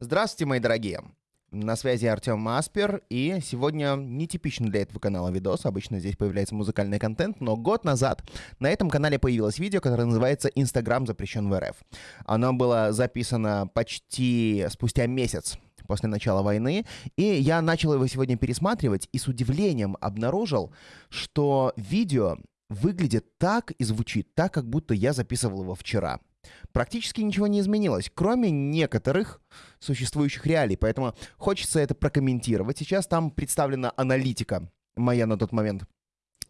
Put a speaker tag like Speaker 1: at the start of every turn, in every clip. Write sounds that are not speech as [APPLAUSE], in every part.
Speaker 1: Здравствуйте, мои дорогие! На связи Артем Маспер, и сегодня нетипичный для этого канала видос. Обычно здесь появляется музыкальный контент, но год назад на этом канале появилось видео, которое называется «Инстаграм запрещен в РФ». Оно было записано почти спустя месяц после начала войны, и я начал его сегодня пересматривать, и с удивлением обнаружил, что видео выглядит так и звучит так, как будто я записывал его вчера практически ничего не изменилось, кроме некоторых существующих реалий. Поэтому хочется это прокомментировать. Сейчас там представлена аналитика моя на тот момент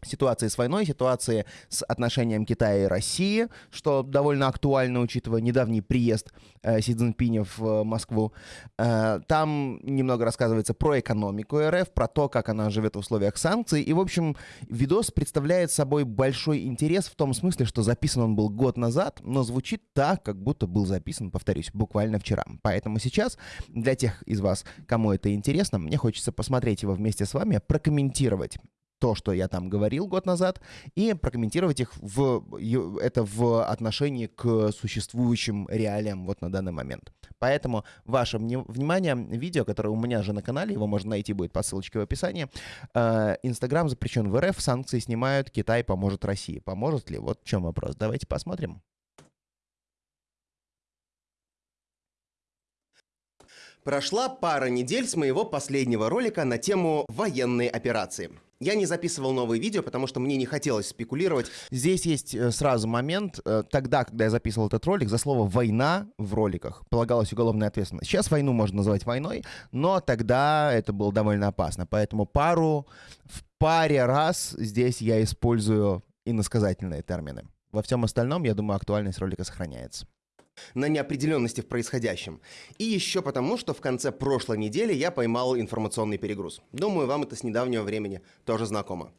Speaker 1: ситуации с войной, ситуации с отношением Китая и России, что довольно актуально, учитывая недавний приезд э, Си Цзиньпиня в э, Москву. Э, там немного рассказывается про экономику РФ, про то, как она живет в условиях санкций. И, в общем, видос представляет собой большой интерес в том смысле, что записан он был год назад, но звучит так, как будто был записан, повторюсь, буквально вчера. Поэтому сейчас для тех из вас, кому это интересно, мне хочется посмотреть его вместе с вами, прокомментировать то, что я там говорил год назад, и прокомментировать их в, это в отношении к существующим реалиям вот на данный момент. Поэтому ваше внимание, видео, которое у меня же на канале, его можно найти будет по ссылочке в описании. Э, Инстаграм запрещен в РФ, санкции снимают, Китай поможет России. Поможет ли? Вот в чем вопрос. Давайте посмотрим.
Speaker 2: Прошла пара недель с моего последнего ролика на тему военные операции. Я не записывал новые видео, потому что мне не хотелось спекулировать.
Speaker 1: Здесь есть э, сразу момент. Э, тогда, когда я записывал этот ролик, за слово «война» в роликах полагалась уголовная ответственность. Сейчас войну можно называть войной, но тогда это было довольно опасно. Поэтому пару, в паре раз здесь я использую иносказательные термины. Во всем остальном, я думаю, актуальность ролика сохраняется
Speaker 2: на неопределенности в происходящем. И еще потому, что в конце прошлой недели я поймал информационный перегруз. Думаю, вам это с недавнего времени тоже знакомо.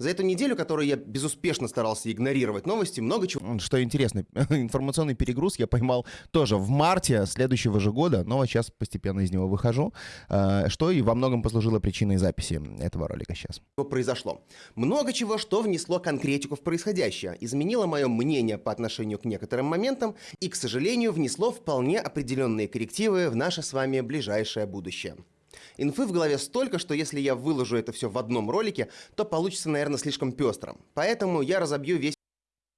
Speaker 2: За эту неделю, которую я безуспешно старался игнорировать новости, много чего...
Speaker 1: Что интересно, [LAUGHS] информационный перегруз я поймал тоже в марте следующего же года, но сейчас постепенно из него выхожу, э, что и во многом послужило причиной записи этого ролика сейчас.
Speaker 2: Что произошло? Много чего, что внесло конкретику в происходящее, изменило мое мнение по отношению к некоторым моментам и, к сожалению, внесло вполне определенные коррективы в наше с вами ближайшее будущее. Инфы в голове столько, что если я выложу это все в одном ролике, то получится, наверное, слишком пестрым. Поэтому я разобью весь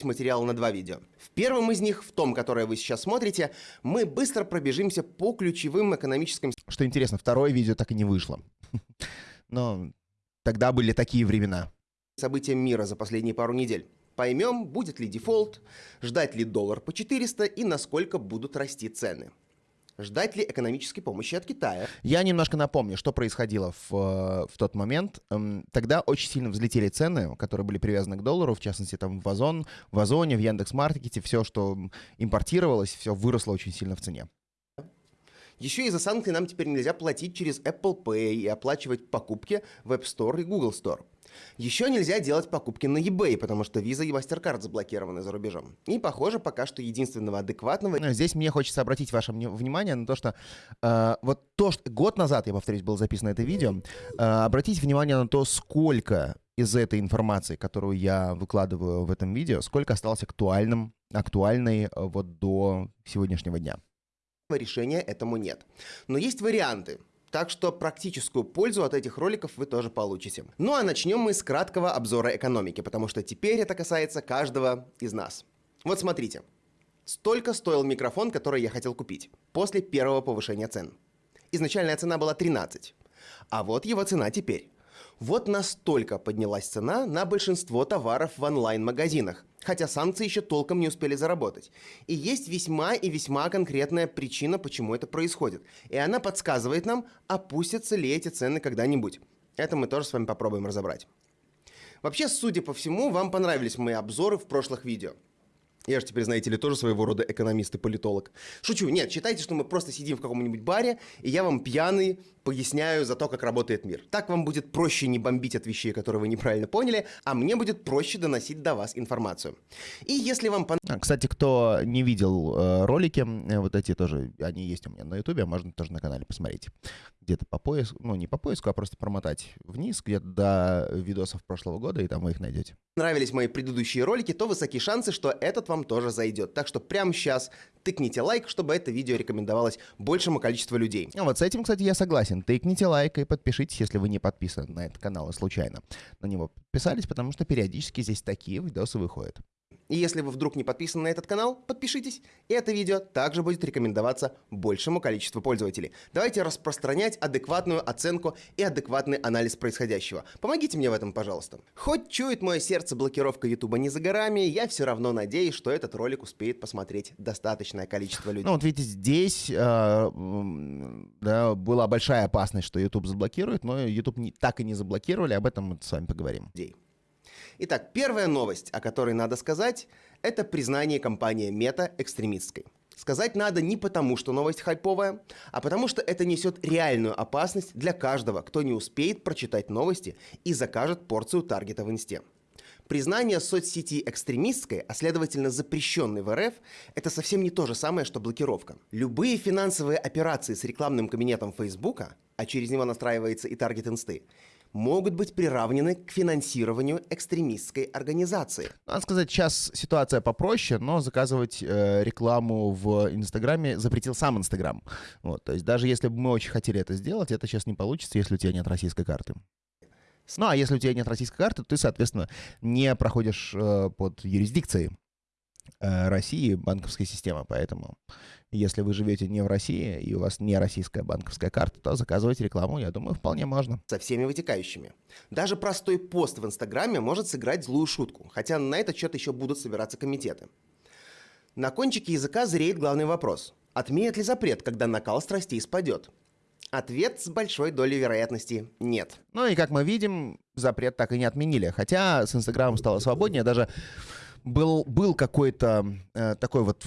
Speaker 2: материал на два видео. В первом из них, в том, которое вы сейчас смотрите, мы быстро пробежимся по ключевым экономическим...
Speaker 1: Что интересно, второе видео так и не вышло. [LAUGHS] Но тогда были такие времена.
Speaker 2: События мира за последние пару недель. Поймем, будет ли дефолт, ждать ли доллар по 400 и насколько будут расти цены. Ждать ли экономической помощи от Китая?
Speaker 1: Я немножко напомню, что происходило в, э, в тот момент. Эм, тогда очень сильно взлетели цены, которые были привязаны к доллару, в частности, там в Озон, в Озоне, в Яндекс.Маркете, все, что импортировалось, все выросло очень сильно в цене.
Speaker 2: Еще из-за санкций нам теперь нельзя платить через Apple Pay и оплачивать покупки в App Store и Google Store. Еще нельзя делать покупки на eBay, потому что Visa и MasterCard заблокированы за рубежом. И, похоже, пока что единственного адекватного...
Speaker 1: Ну, здесь мне хочется обратить ваше внимание на то, что э, вот то, что год назад, я повторюсь, было записано это видео, э, обратите внимание на то, сколько из этой информации, которую я выкладываю в этом видео, сколько осталось актуальным, актуальной э, вот до сегодняшнего дня.
Speaker 2: Решения этому нет. Но есть варианты. Так что практическую пользу от этих роликов вы тоже получите. Ну а начнем мы с краткого обзора экономики, потому что теперь это касается каждого из нас. Вот смотрите. Столько стоил микрофон, который я хотел купить, после первого повышения цен. Изначальная цена была 13. А вот его цена теперь. Вот настолько поднялась цена на большинство товаров в онлайн-магазинах, хотя санкции еще толком не успели заработать. И есть весьма и весьма конкретная причина, почему это происходит. И она подсказывает нам, опустятся ли эти цены когда-нибудь. Это мы тоже с вами попробуем разобрать. Вообще, судя по всему, вам понравились мои обзоры в прошлых видео. Я же теперь, знаете ли, тоже своего рода экономист и политолог. Шучу, нет, считайте, что мы просто сидим в каком-нибудь баре, и я вам пьяный поясняю за то, как работает мир. Так вам будет проще не бомбить от вещей, которые вы неправильно поняли, а мне будет проще доносить до вас информацию. И если вам
Speaker 1: понравилось... Кстати, кто не видел э, ролики, э, вот эти тоже, они есть у меня на ютубе, а можно тоже на канале посмотреть. Где-то по поиску, ну не по поиску, а просто промотать вниз, где-то до видосов прошлого года, и там вы их найдете.
Speaker 2: Нравились мои предыдущие ролики, то высоки шансы, что этот вам тоже зайдет. Так что прямо сейчас тыкните лайк, чтобы это видео рекомендовалось большему количеству людей.
Speaker 1: А вот с этим, кстати, я согласен. Тыкните лайк и подпишитесь, если вы не подписаны на этот канал и случайно на него подписались, потому что периодически здесь такие видосы выходят.
Speaker 2: И если вы вдруг не подписаны на этот канал, подпишитесь, и это видео также будет рекомендоваться большему количеству пользователей. Давайте распространять адекватную оценку и адекватный анализ происходящего. Помогите мне в этом, пожалуйста. Хоть чует мое сердце блокировка YouTube не за горами, я все равно надеюсь, что этот ролик успеет посмотреть достаточное количество людей.
Speaker 1: Ну вот видите, здесь э, да, была большая опасность, что YouTube заблокирует, но YouTube не, так и не заблокировали, об этом мы с вами поговорим.
Speaker 2: Людей. Итак, первая новость, о которой надо сказать, это признание компании Мета экстремистской. Сказать надо не потому, что новость хайповая, а потому что это несет реальную опасность для каждого, кто не успеет прочитать новости и закажет порцию таргета в инсте. Признание соцсети экстремистской, а следовательно запрещенной в РФ, это совсем не то же самое, что блокировка. Любые финансовые операции с рекламным кабинетом Фейсбука, а через него настраивается и таргет инсты, могут быть приравнены к финансированию экстремистской организации.
Speaker 1: Надо сказать, сейчас ситуация попроще, но заказывать э, рекламу в Инстаграме запретил сам Инстаграм. Вот, то есть даже если бы мы очень хотели это сделать, это сейчас не получится, если у тебя нет российской карты. Ну, а если у тебя нет российской карты, то ты, соответственно, не проходишь э, под юрисдикцией России банковской системы. Поэтому если вы живете не в России и у вас не российская банковская карта, то заказывать рекламу, я думаю, вполне можно.
Speaker 2: Со всеми вытекающими. Даже простой пост в Инстаграме может сыграть злую шутку, хотя на этот счет еще будут собираться комитеты. На кончике языка зреет главный вопрос. Отменят ли запрет, когда накал страстей спадет? Ответ с большой долей вероятности – нет.
Speaker 1: Ну и как мы видим, запрет так и не отменили. Хотя с Инстаграмом стало свободнее, даже был, был какой-то э, такой вот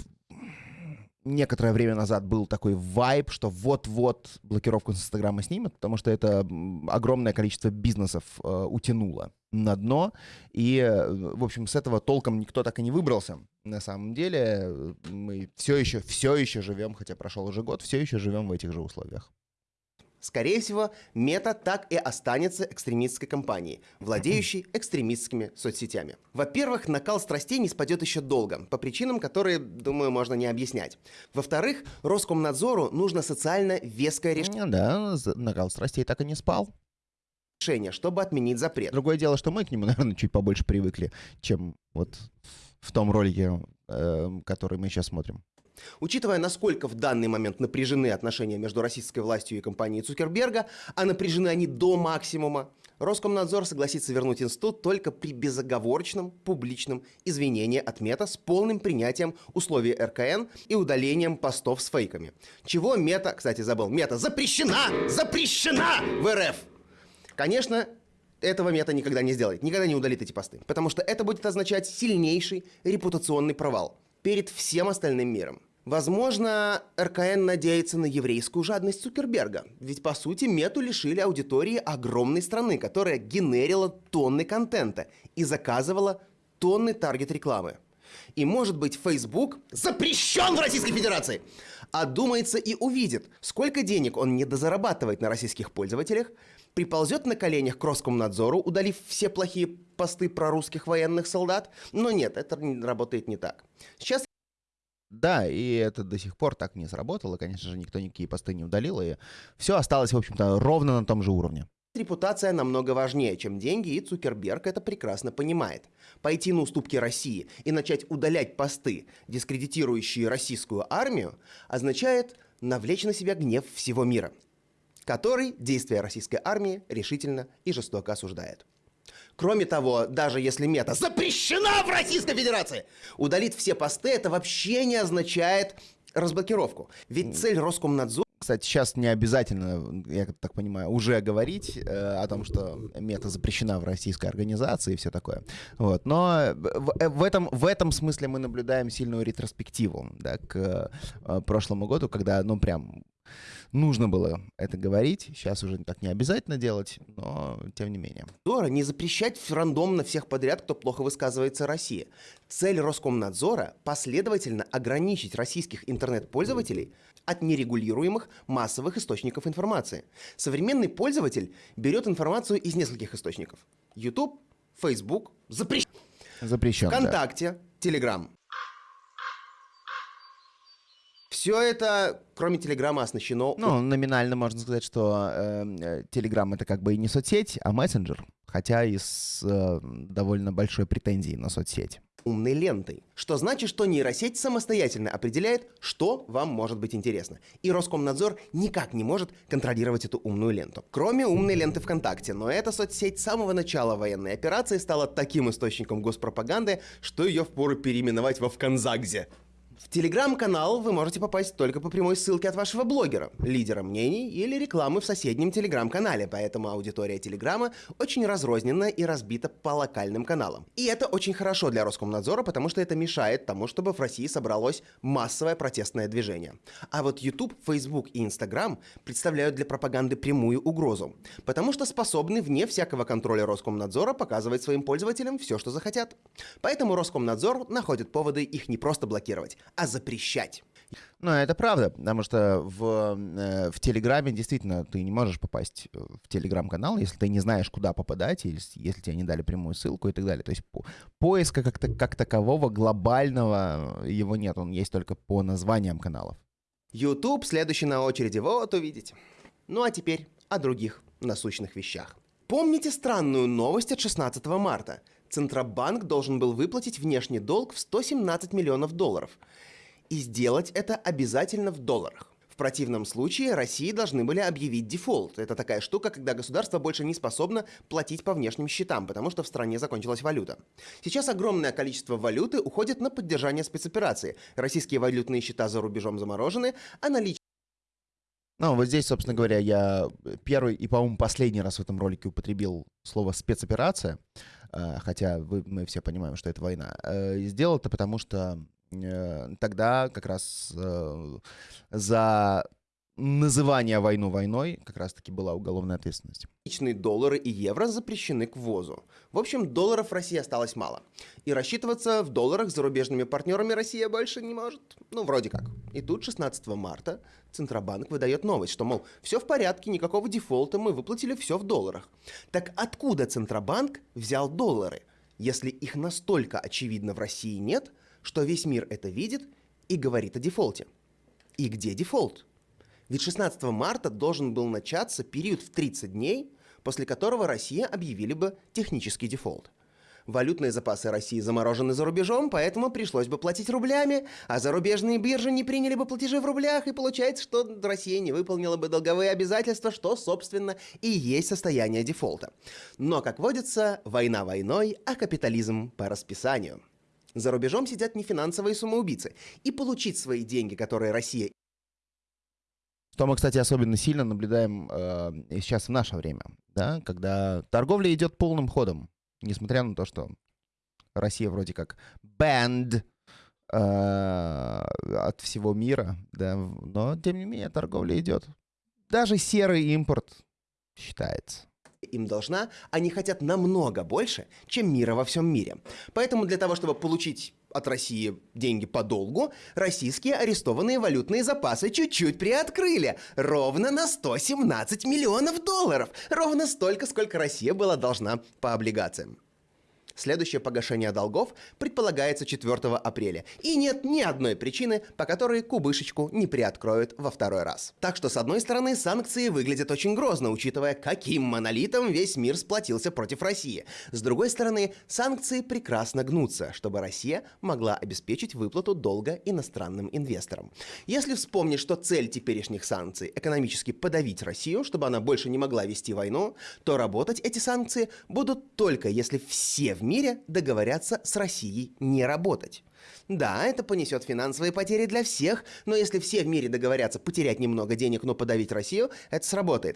Speaker 1: некоторое время назад был такой вайб, что вот-вот блокировку с Инстаграма снимут, потому что это огромное количество бизнесов э, утянуло на дно. И, э, в общем, с этого толком никто так и не выбрался. На самом деле э, мы все еще, все еще живем, хотя прошел уже год, все еще живем в этих же условиях.
Speaker 2: Скорее всего, Мета так и останется экстремистской компанией, владеющей экстремистскими соцсетями. Во-первых, накал страстей не спадет еще долго, по причинам, которые, думаю, можно не объяснять. Во-вторых, Роскомнадзору нужно социально веское решение.
Speaker 1: Да, накал страстей так и не спал
Speaker 2: решение, чтобы отменить запрет.
Speaker 1: Другое дело, что мы к нему, [LAUGHS] наверное, чуть побольше привыкли, чем вот в том ролике, э, который мы сейчас смотрим.
Speaker 2: Учитывая, насколько в данный момент напряжены отношения между российской властью и компанией Цукерберга, а напряжены они до максимума, Роскомнадзор согласится вернуть институт только при безоговорочном публичном извинении от Мета с полным принятием условий РКН и удалением постов с фейками. Чего Мета, кстати, забыл, Мета запрещена! Запрещена в РФ! Конечно, этого Мета никогда не сделает, никогда не удалит эти посты, потому что это будет означать сильнейший репутационный провал перед всем остальным миром. Возможно, РКН надеется на еврейскую жадность Цукерберга, ведь по сути Мету лишили аудитории огромной страны, которая генерила тонны контента и заказывала тонны таргет-рекламы. И может быть Facebook запрещен в Российской Федерации, одумается и увидит, сколько денег он недозарабатывает на российских пользователях, приползет на коленях к Роскомнадзору, удалив все плохие посты про русских военных солдат, но нет, это работает не так. Сейчас
Speaker 1: да, и это до сих пор так не сработало. Конечно же, никто никакие посты не удалил, и все осталось, в общем-то, ровно на том же уровне.
Speaker 2: Репутация намного важнее, чем деньги, и Цукерберг это прекрасно понимает. Пойти на уступки России и начать удалять посты, дискредитирующие российскую армию, означает навлечь на себя гнев всего мира, который действия российской армии решительно и жестоко осуждает. Кроме того, даже если мета запрещена в Российской Федерации, удалить все посты это вообще не означает разблокировку. Ведь цель Роскомнадзора
Speaker 1: кстати, сейчас не обязательно, я так понимаю, уже говорить э, о том, что мета запрещена в российской организации и все такое. Вот. Но в, э, в, этом, в этом смысле мы наблюдаем сильную ретроспективу да, к э, прошлому году, когда, ну, прям нужно было это говорить. Сейчас уже так не обязательно делать, но тем не менее.
Speaker 2: Дора не запрещать рандомно всех подряд, кто плохо высказывается России. Цель Роскомнадзора – последовательно ограничить российских интернет-пользователей от нерегулируемых массовых источников информации. Современный пользователь берет информацию из нескольких источников. YouTube, Facebook, запрещен.
Speaker 1: Запрещен,
Speaker 2: ВКонтакте, Telegram. Все это, кроме Телеграма, оснащено...
Speaker 1: Ну, номинально можно сказать, что Телеграм э, это как бы и не соцсеть, а мессенджер, хотя и с э, довольно большой претензией на соцсеть
Speaker 2: умной лентой. Что значит, что нейросеть самостоятельно определяет, что вам может быть интересно. И Роскомнадзор никак не может контролировать эту умную ленту. Кроме умной ленты ВКонтакте. Но эта соцсеть с самого начала военной операции стала таким источником госпропаганды, что ее впору переименовать во ВКонзагзе. В телеграм-канал вы можете попасть только по прямой ссылке от вашего блогера, лидера мнений или рекламы в соседнем телеграм-канале, поэтому аудитория телеграма очень разрознена и разбита по локальным каналам. И это очень хорошо для Роскомнадзора, потому что это мешает тому, чтобы в России собралось массовое протестное движение. А вот YouTube, Facebook и Instagram представляют для пропаганды прямую угрозу, потому что способны вне всякого контроля Роскомнадзора показывать своим пользователям все, что захотят. Поэтому Роскомнадзор находит поводы их не просто блокировать, а запрещать.
Speaker 1: Ну, это правда, потому что в, э, в Телеграме действительно ты не можешь попасть э, в Телеграм-канал, если ты не знаешь, куда попадать, или если тебе не дали прямую ссылку и так далее. То есть по, поиска как, -то, как такового глобального его нет, он есть только по названиям каналов.
Speaker 2: YouTube следующий на очереди, вот увидите. Ну а теперь о других насущных вещах. Помните странную новость от 16 марта? Центробанк должен был выплатить внешний долг в 117 миллионов долларов – и сделать это обязательно в долларах. В противном случае России должны были объявить дефолт. Это такая штука, когда государство больше не способно платить по внешним счетам, потому что в стране закончилась валюта. Сейчас огромное количество валюты уходит на поддержание спецоперации. Российские валютные счета за рубежом заморожены, а наличие
Speaker 1: ну, вот здесь, собственно говоря, я первый и, по-моему, последний раз в этом ролике употребил слово «спецоперация», хотя вы, мы все понимаем, что это война. Э, сделал это потому, что Э, тогда как раз э, за называние войну войной как раз-таки была уголовная ответственность.
Speaker 2: Личные доллары и евро запрещены к ввозу. В общем, долларов России осталось мало. И рассчитываться в долларах с зарубежными партнерами Россия больше не может. Ну, вроде как. И тут 16 марта Центробанк выдает новость, что, мол, все в порядке, никакого дефолта, мы выплатили все в долларах. Так откуда Центробанк взял доллары, если их настолько очевидно в России нет – что весь мир это видит и говорит о дефолте. И где дефолт? Ведь 16 марта должен был начаться период в 30 дней, после которого Россия объявили бы технический дефолт. Валютные запасы России заморожены за рубежом, поэтому пришлось бы платить рублями, а зарубежные биржи не приняли бы платежи в рублях, и получается, что Россия не выполнила бы долговые обязательства, что, собственно, и есть состояние дефолта. Но, как водится, война войной, а капитализм по расписанию – за рубежом сидят не финансовые самоубийцы. И получить свои деньги, которые Россия
Speaker 1: что мы, кстати, особенно сильно наблюдаем э, сейчас в наше время, да, когда торговля идет полным ходом, несмотря на то, что Россия вроде как banned э, от всего мира, да, но тем не менее торговля идет. Даже серый импорт считается
Speaker 2: им должна, они хотят намного больше, чем мира во всем мире. Поэтому для того, чтобы получить от России деньги по долгу, российские арестованные валютные запасы чуть-чуть приоткрыли. Ровно на 117 миллионов долларов. Ровно столько, сколько Россия была должна по облигациям. Следующее погашение долгов предполагается 4 апреля. И нет ни одной причины, по которой кубышечку не приоткроют во второй раз. Так что, с одной стороны, санкции выглядят очень грозно, учитывая, каким монолитом весь мир сплотился против России. С другой стороны, санкции прекрасно гнутся, чтобы Россия могла обеспечить выплату долга иностранным инвесторам. Если вспомнить, что цель теперешних санкций экономически подавить Россию, чтобы она больше не могла вести войну, то работать эти санкции будут только если все в мире договорятся с Россией не работать. Да, это понесет финансовые потери для всех, но если все в мире договорятся потерять немного денег, но подавить Россию, это сработает.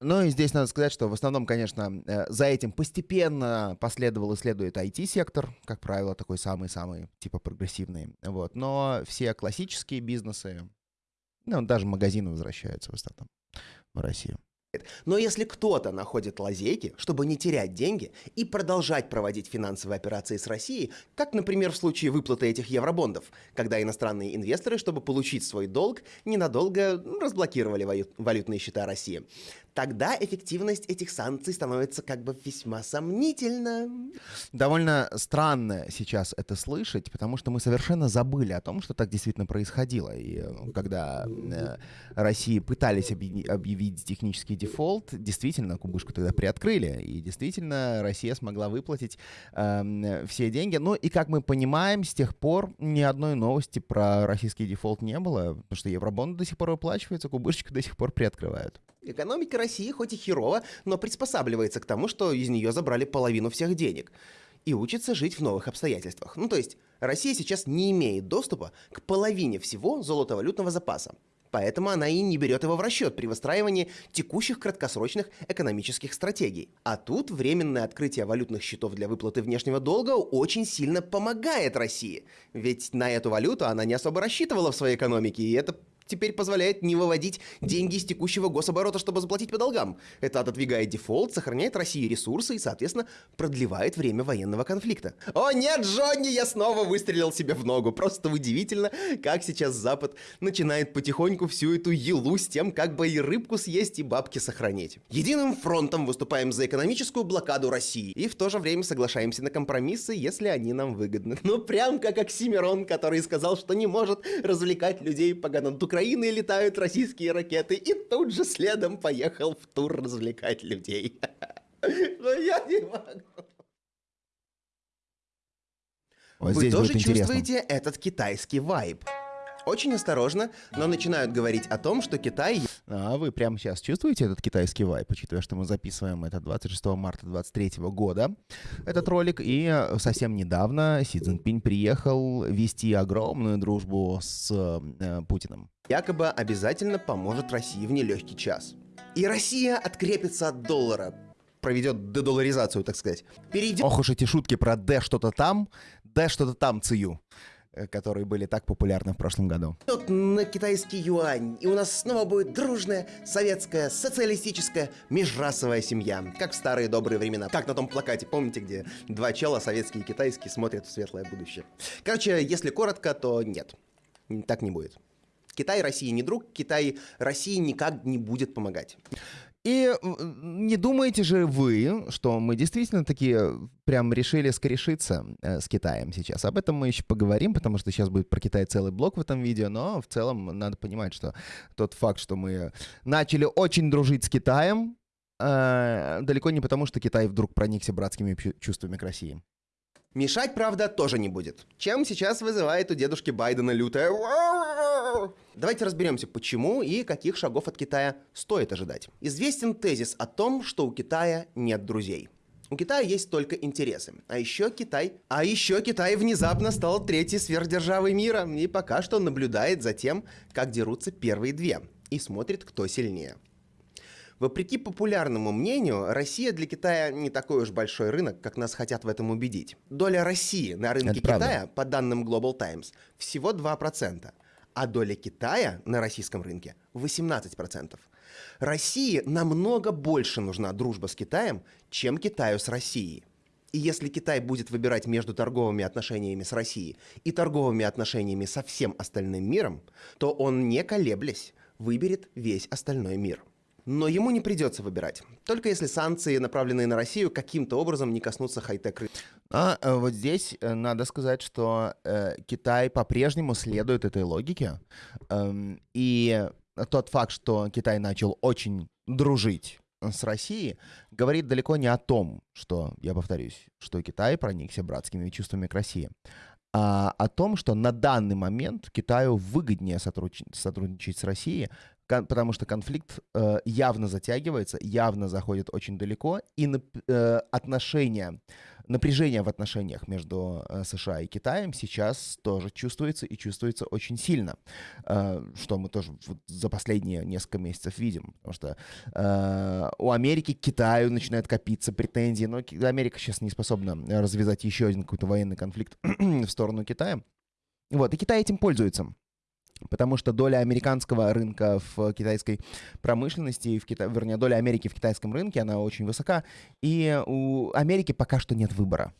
Speaker 1: Ну и здесь надо сказать, что в основном, конечно, э, за этим постепенно последовал и следует IT-сектор, как правило, такой самый-самый, типа прогрессивный. Вот. Но все классические бизнесы, Ну, даже магазины возвращаются в основном в Россию.
Speaker 2: Но если кто-то находит лазейки, чтобы не терять деньги и продолжать проводить финансовые операции с Россией, как, например, в случае выплаты этих евробондов, когда иностранные инвесторы, чтобы получить свой долг, ненадолго разблокировали валютные счета России, тогда эффективность этих санкций становится как бы весьма сомнительна.
Speaker 1: Довольно странно сейчас это слышать, потому что мы совершенно забыли о том, что так действительно происходило. И э, когда э, России пытались объявить технический дефолт, действительно, кубышку тогда приоткрыли, и действительно Россия смогла выплатить э, все деньги. Ну и, как мы понимаем, с тех пор ни одной новости про российский дефолт не было, потому что евробонды до сих пор выплачиваются, кубышечку до сих пор приоткрывают.
Speaker 2: Экономика России хоть и херово, но приспосабливается к тому, что из нее забрали половину всех денег. И учится жить в новых обстоятельствах. Ну то есть, Россия сейчас не имеет доступа к половине всего золотовалютного запаса. Поэтому она и не берет его в расчет при выстраивании текущих краткосрочных экономических стратегий. А тут временное открытие валютных счетов для выплаты внешнего долга очень сильно помогает России. Ведь на эту валюту она не особо рассчитывала в своей экономике, и это теперь позволяет не выводить деньги из текущего гособорота, чтобы заплатить по долгам. Это отодвигает дефолт, сохраняет России ресурсы и, соответственно, продлевает время военного конфликта. О нет, Джонни, я снова выстрелил себе в ногу. Просто удивительно, как сейчас Запад начинает потихоньку всю эту елу с тем, как бы и рыбку съесть, и бабки сохранить. Единым фронтом выступаем за экономическую блокаду России и в то же время соглашаемся на компромиссы, если они нам выгодны. Ну прям как Оксимирон, который сказал, что не может развлекать людей по гананту Украины летают российские ракеты, и тут же следом поехал в тур развлекать людей. [LAUGHS] Но я не могу. Вот Вы тоже чувствуете этот китайский вайб? Очень осторожно, но начинают говорить о том, что Китай...
Speaker 1: А вы прямо сейчас чувствуете этот китайский вайп, учитывая, что мы записываем это 26 марта 2023 года, этот ролик, и э, совсем недавно Си Цзиньпинь приехал вести огромную дружбу с э, Путиным.
Speaker 2: Якобы обязательно поможет России в нелегкий час. И Россия открепится от доллара, проведет дедоларизацию, так сказать.
Speaker 1: Перейдет... Ох уж эти шутки про «д что-то там», «д что-то там» цию. Э, которые были так популярны в прошлом году.
Speaker 2: Тут на китайский юань, и у нас снова будет дружная, советская, социалистическая, межрасовая семья, как в старые добрые времена. Как на том плакате, помните, где два чела, советский и китайский, смотрят в светлое будущее. Короче, если коротко, то нет, так не будет. Китай России не друг, Китай России никак не будет помогать.
Speaker 1: И не думаете же вы, что мы действительно такие прям решили скорешиться э, с Китаем сейчас? Об этом мы еще поговорим, потому что сейчас будет про Китай целый блок в этом видео, но в целом надо понимать, что тот факт, что мы начали очень дружить с Китаем, э, далеко не потому, что Китай вдруг проникся братскими чувствами к России.
Speaker 2: Мешать, правда, тоже не будет. Чем сейчас вызывает у дедушки Байдена лютое Давайте разберемся, почему и каких шагов от Китая стоит ожидать. Известен тезис о том, что у Китая нет друзей. У Китая есть только интересы. А еще Китай... А еще Китай внезапно стал третьей сверхдержавой мира и пока что наблюдает за тем, как дерутся первые две. И смотрит, кто сильнее. Вопреки популярному мнению, Россия для Китая не такой уж большой рынок, как нас хотят в этом убедить. Доля России на рынке Это Китая, правда. по данным Global Times, всего 2%, а доля Китая на российском рынке 18%. России намного больше нужна дружба с Китаем, чем Китаю с Россией. И если Китай будет выбирать между торговыми отношениями с Россией и торговыми отношениями со всем остальным миром, то он, не колеблясь, выберет весь остальной мир. Но ему не придется выбирать. Только если санкции, направленные на Россию, каким-то образом не коснутся хай-тек рынка.
Speaker 1: А э, вот здесь э, надо сказать, что э, Китай по-прежнему следует этой логике. Эм, и тот факт, что Китай начал очень дружить с Россией, говорит далеко не о том, что, я повторюсь, что Китай проникся братскими чувствами к России, а о том, что на данный момент Китаю выгоднее сотрудничать, с Россией, потому что конфликт э, явно затягивается, явно заходит очень далеко, и э, отношения, напряжение в отношениях между э, США и Китаем сейчас тоже чувствуется и чувствуется очень сильно, э, что мы тоже вот за последние несколько месяцев видим, потому что э, у Америки к Китаю начинают копиться претензии, но Америка сейчас не способна развязать еще один какой-то военный конфликт [CLEARS THROAT] в сторону Китая. Вот, и Китай этим пользуется. Потому что доля американского рынка в китайской промышленности, в Кита... вернее, доля Америки в китайском рынке, она очень высока. И у Америки пока что нет выбора.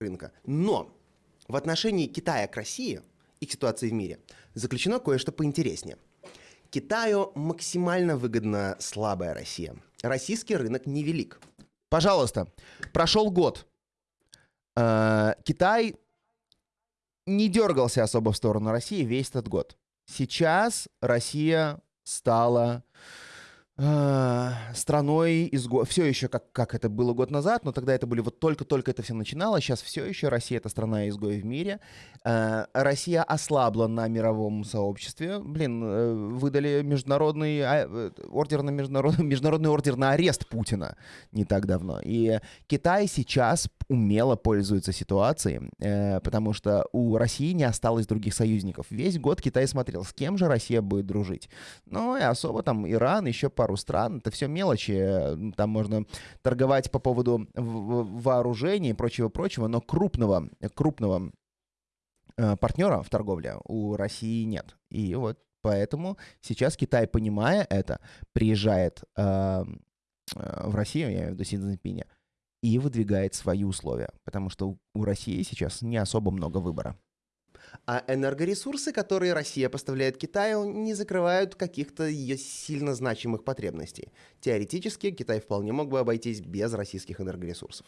Speaker 2: Рынка. Но в отношении Китая к России и к ситуации в мире заключено кое-что поинтереснее. Китаю максимально выгодна слабая Россия. Российский рынок невелик.
Speaker 1: Пожалуйста, прошел год. Э, Китай не дергался особо в сторону России весь этот год. Сейчас Россия стала страной изго... Все еще как, как это было год назад, но тогда это были вот только-только это все начиналось. Сейчас все еще Россия это страна изгоев в мире. Э, Россия ослабла на мировом сообществе. Блин, э, выдали международный а, э, ордер на международный, [LAUGHS] международный ордер на арест Путина не так давно. И Китай сейчас умело пользуется ситуацией, э, потому что у России не осталось других союзников. Весь год Китай смотрел, с кем же Россия будет дружить. Ну и особо там Иран, еще пару стран, это все мелочи. Там можно торговать по поводу вооружений и прочего-прочего, но крупного, крупного э, партнера в торговле у России нет. И вот поэтому сейчас Китай, понимая это, приезжает э, э в Россию, я имею в виду Си Цзиньпиня, и выдвигает свои условия, потому что у России сейчас не особо много выбора.
Speaker 2: А энергоресурсы, которые Россия поставляет Китаю, не закрывают каких-то ее сильно значимых потребностей. Теоретически Китай вполне мог бы обойтись без российских энергоресурсов.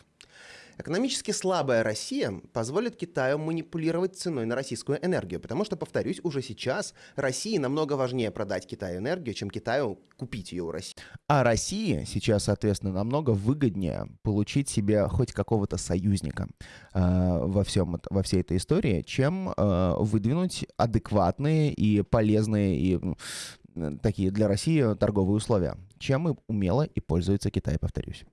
Speaker 2: Экономически слабая Россия позволит Китаю манипулировать ценой на российскую энергию, потому что, повторюсь, уже сейчас России намного важнее продать Китаю энергию, чем Китаю купить ее у России.
Speaker 1: А России сейчас, соответственно, намного выгоднее получить себе хоть какого-то союзника э, во, всем, во всей этой истории, чем э, выдвинуть адекватные и полезные и такие для России торговые условия, чем и умело и пользуется Китай, повторюсь.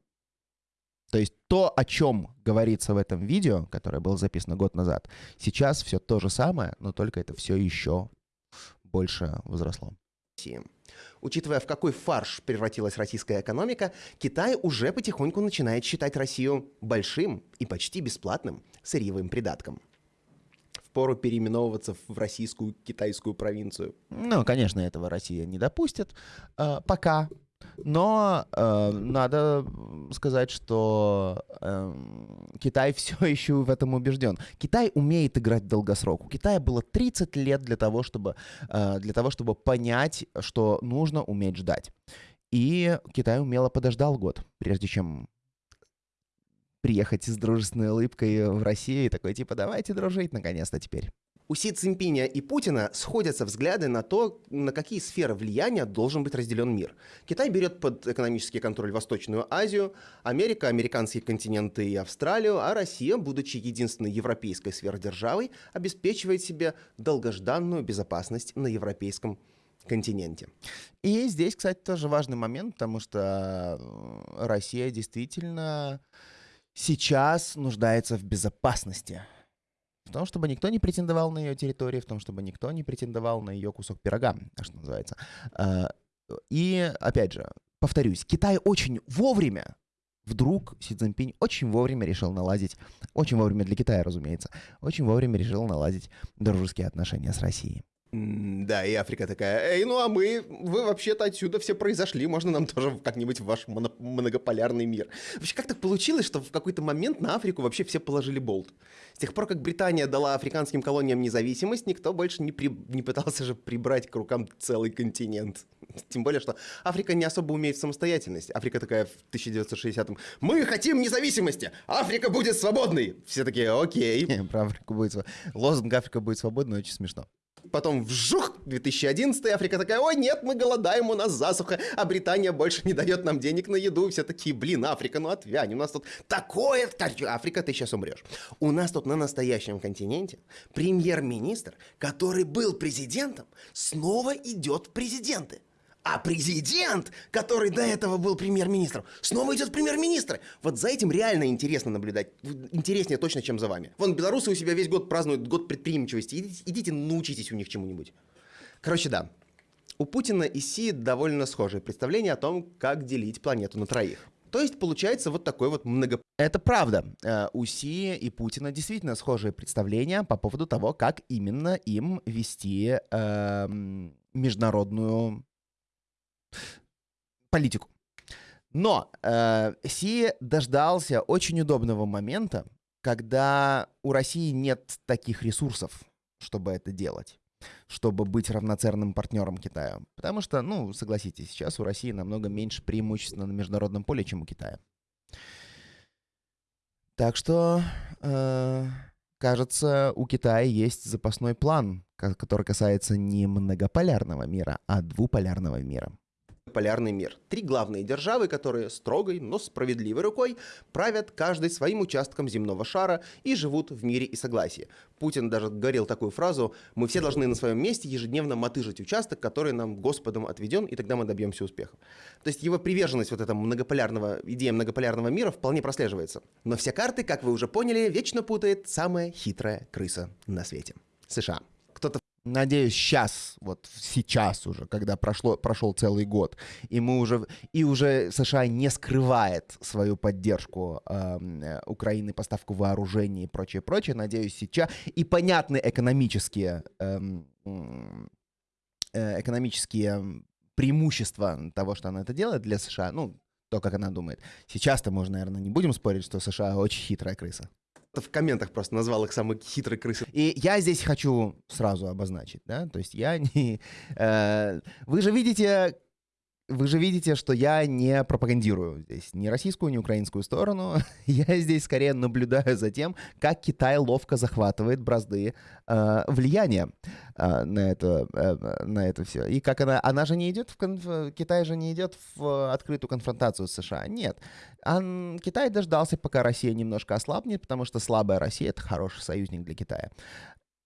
Speaker 1: То есть то, о чем говорится в этом видео, которое было записано год назад, сейчас все то же самое, но только это все еще больше возросло.
Speaker 2: Учитывая, в какой фарш превратилась российская экономика, Китай уже потихоньку начинает считать Россию большим и почти бесплатным сырьевым придатком. Впору переименовываться в российскую китайскую провинцию.
Speaker 1: Ну, конечно, этого Россия не допустит. Э, пока. Но э, надо сказать, что э, Китай [LAUGHS] все еще в этом убежден. Китай умеет играть в долгосрок. У Китая было 30 лет для того, чтобы, э, для того, чтобы понять, что нужно уметь ждать. И Китай умело подождал год, прежде чем приехать с дружественной улыбкой в Россию и такой, типа, давайте дружить наконец-то теперь
Speaker 2: у Си Цзиньпиня и Путина сходятся взгляды на то, на какие сферы влияния должен быть разделен мир. Китай берет под экономический контроль Восточную Азию, Америка, американские континенты и Австралию, а Россия, будучи единственной европейской сверхдержавой, обеспечивает себе долгожданную безопасность на европейском континенте.
Speaker 1: И здесь, кстати, тоже важный момент, потому что э, Россия действительно сейчас нуждается в безопасности в том, чтобы никто не претендовал на ее территорию, в том, чтобы никто не претендовал на ее кусок пирога, что называется. А, и, опять же, повторюсь, Китай очень вовремя вдруг Си Цзиньпинь очень вовремя решил наладить, очень вовремя для Китая, разумеется, очень вовремя решил наладить дружеские отношения с Россией.
Speaker 2: Да, и Африка такая, эй, ну а мы, вы вообще-то отсюда все произошли, можно нам тоже как-нибудь в ваш моно- многополярный мир. Вообще, как так получилось, что в какой-то момент на Африку вообще все положили болт? С тех пор, как Британия дала африканским колониям независимость, никто больше не, при... не пытался же прибрать к рукам целый континент. Тем более, что Африка не особо умеет в самостоятельность. Африка такая в 1960-м, мы хотим независимости, Африка будет свободной. Все такие, окей.
Speaker 1: Про Африку будет... Лозунг Африка будет свободной очень смешно.
Speaker 2: Потом вжух, 2011 Африка такая, ой, нет, мы голодаем, у нас засуха, а Британия больше не дает нам денег на еду. Все такие, блин, Африка, ну отвянь, у нас тут такое... Африка, ты сейчас умрешь. У нас тут на настоящем континенте премьер-министр, который был президентом, снова идет в президенты. А президент, который до этого был премьер-министром, снова идет в премьер-министры. Вот за этим реально интересно наблюдать. Интереснее точно, чем за вами. Вон, белорусы у себя весь год празднуют год предприимчивости. Идите, идите научитесь у них чему-нибудь. Короче, да. У Путина и Си довольно схожие представления о том, как делить планету на троих. То есть получается вот такой вот много...
Speaker 1: Это правда. Э, у Си и Путина действительно схожие представления по поводу того, как именно им вести э, международную политику. Но э, Си дождался очень удобного момента, когда у России нет таких ресурсов, чтобы это делать чтобы быть равноценным партнером Китая. Потому что, ну, согласитесь, сейчас у России намного меньше преимуществ на международном поле, чем у Китая. Так что, э, кажется, у Китая есть запасной план, который касается не многополярного мира, а двуполярного мира
Speaker 2: полярный мир. Три главные державы, которые строгой, но справедливой рукой правят каждый своим участком земного шара и живут в мире и согласии. Путин даже говорил такую фразу «Мы все должны на своем месте ежедневно мотыжить участок, который нам Господом отведен, и тогда мы добьемся успеха». То есть его приверженность вот этому многополярного, идея многополярного мира вполне прослеживается. Но все карты, как вы уже поняли, вечно путает самая хитрая крыса на свете – США.
Speaker 1: Надеюсь, сейчас, вот сейчас уже, когда прошло, прошел целый год, и мы уже, и уже США не скрывает свою поддержку э, Украины, поставку вооружений и прочее, прочее, надеюсь, сейчас, и понятны экономические, эм, э, экономические преимущества того, что она это делает для США, ну, то, как она думает. Сейчас-то можно, наверное, не будем спорить, что США очень хитрая крыса
Speaker 2: в комментах просто назвал их самой хитрой крысой.
Speaker 1: И я здесь хочу сразу обозначить, да, то есть я не... Э, вы же видите, вы же видите, что я не пропагандирую здесь ни российскую, ни украинскую сторону. [LAUGHS] Я здесь скорее наблюдаю за тем, как Китай ловко захватывает бразды э, влияния э, на, это, э, на это все. И как она... Она же не идет в... Конф... Китай же не идет в открытую конфронтацию с США. Нет. Он... Китай дождался, пока Россия немножко ослабнет, потому что слабая Россия — это хороший союзник для Китая.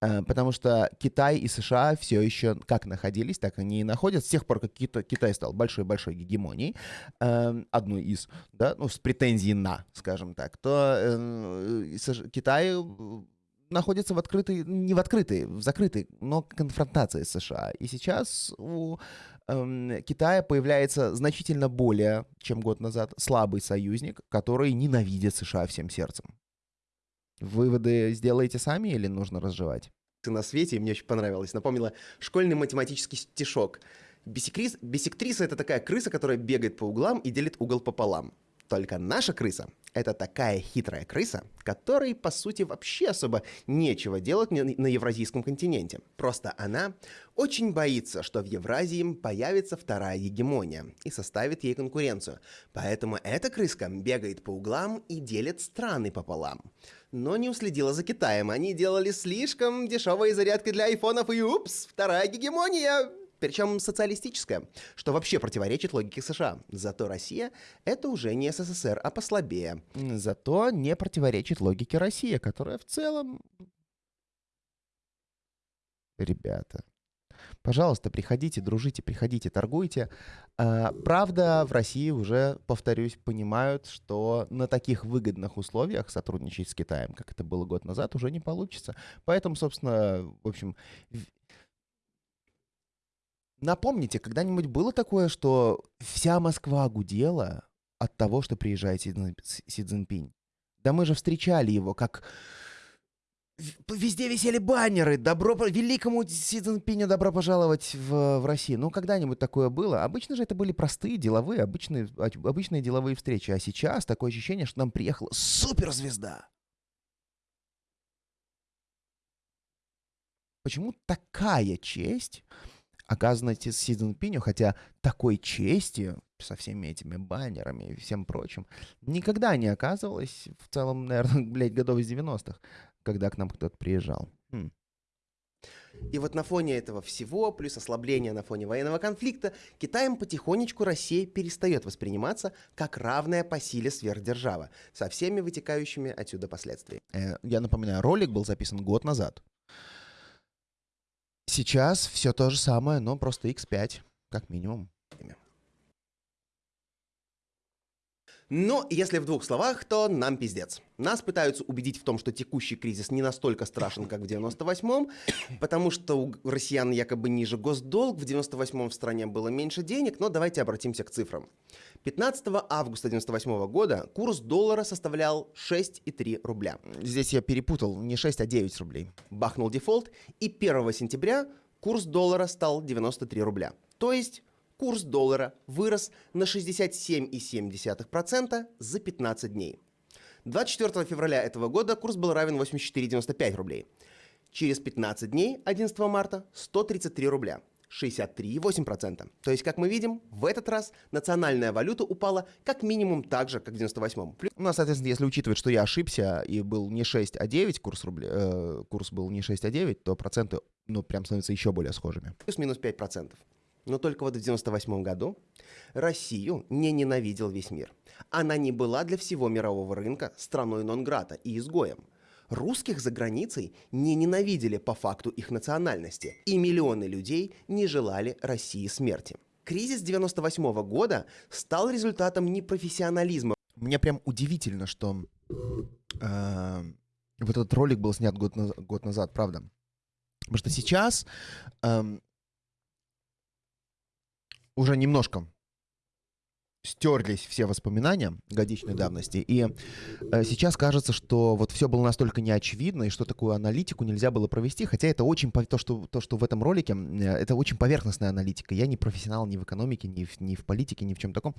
Speaker 1: Э, потому что Китай и США все еще как находились, так они и находятся. С тех пор, как Китай стал большой-большой гегемонией, эм, одной из, да, ну, с претензией на, скажем так, то э, Китай находится в открытой, не в открытой, в закрытой, но конфронтации с США. И сейчас у э, Китая появляется значительно более, чем год назад, слабый союзник, который ненавидит США всем сердцем. Выводы сделаете сами или нужно разжевать?
Speaker 2: На свете, и мне очень понравилось. Напомнила школьный математический стишок. Бисекрис, бисектриса — это такая крыса, которая бегает по углам и делит угол пополам. Только наша крыса — это такая хитрая крыса, которой, по сути, вообще особо нечего делать на Евразийском континенте. Просто она очень боится, что в Евразии появится вторая гегемония и составит ей конкуренцию. Поэтому эта крыска бегает по углам и делит страны пополам. Но не уследила за Китаем. Они делали слишком дешевые зарядки для айфонов и упс, вторая гегемония причем социалистическая, что вообще противоречит логике США. Зато Россия — это уже не СССР, а послабее.
Speaker 1: Зато не противоречит логике России, которая в целом... Ребята, пожалуйста, приходите, дружите, приходите, торгуйте. А, правда, в России уже, повторюсь, понимают, что на таких выгодных условиях сотрудничать с Китаем, как это было год назад, уже не получится. Поэтому, собственно, в общем, Напомните, когда-нибудь было такое, что вся Москва гудела от того, что приезжает Си, Цзиньпинь? Да мы же встречали его, как... Везде висели баннеры. Добро, великому Си Цзиньпиню добро пожаловать в, в Россию. Ну, когда-нибудь такое было. Обычно же это были простые деловые, обычные, обычные деловые встречи. А сейчас такое ощущение, что нам приехала суперзвезда. Почему такая честь оказано Си Цзиньпиню, хотя такой чести со всеми этими баннерами и всем прочим никогда не оказывалось в целом, наверное, [LAUGHS] блядь, годов из 90-х, когда к нам кто-то приезжал. Хм.
Speaker 2: И вот на фоне этого всего, плюс ослабления на фоне военного конфликта, Китаем потихонечку Россия перестает восприниматься как равная по силе сверхдержава, со всеми вытекающими отсюда последствиями.
Speaker 1: Э, я напоминаю, ролик был записан год назад. Сейчас все то же самое, но просто X5, как минимум.
Speaker 2: Но если в двух словах, то нам пиздец. Нас пытаются убедить в том, что текущий кризис не настолько страшен, как в 98-м, потому что у россиян якобы ниже госдолг, в 98-м в стране было меньше денег, но давайте обратимся к цифрам. 15 августа 98 года курс доллара составлял 6,3 рубля.
Speaker 1: Здесь я перепутал, не 6, а 9 рублей.
Speaker 2: Бахнул дефолт, и 1 сентября курс доллара стал 93 рубля. То есть курс доллара вырос на 67,7% за 15 дней. 24 февраля этого года курс был равен 84,95 рублей. Через 15 дней, 11 марта, 133 рубля. 63,8%. То есть, как мы видим, в этот раз национальная валюта упала как минимум так же, как в 98-м.
Speaker 1: Ну, соответственно, если учитывать, что я ошибся и был не 6, а 9, курс, рубля, э, курс был не 6, а 9, то проценты, ну, прям становятся еще более схожими.
Speaker 2: Плюс-минус 5%. Но только вот в 98 году Россию не ненавидел весь мир. Она не была для всего мирового рынка страной нон-грата и изгоем. Русских за границей не ненавидели по факту их национальности, и миллионы людей не желали России смерти. Кризис 98 года стал результатом непрофессионализма.
Speaker 1: Мне прям удивительно, что э, вот этот ролик был снят год, на, год назад, правда. Потому что сейчас э, уже немножко стерлись все воспоминания годичной давности, и э, сейчас кажется, что вот все было настолько неочевидно, и что такую аналитику нельзя было провести, хотя это очень, то, что, то, что в этом ролике, э, это очень поверхностная аналитика. Я не профессионал ни в экономике, ни в, ни в политике, ни в чем таком.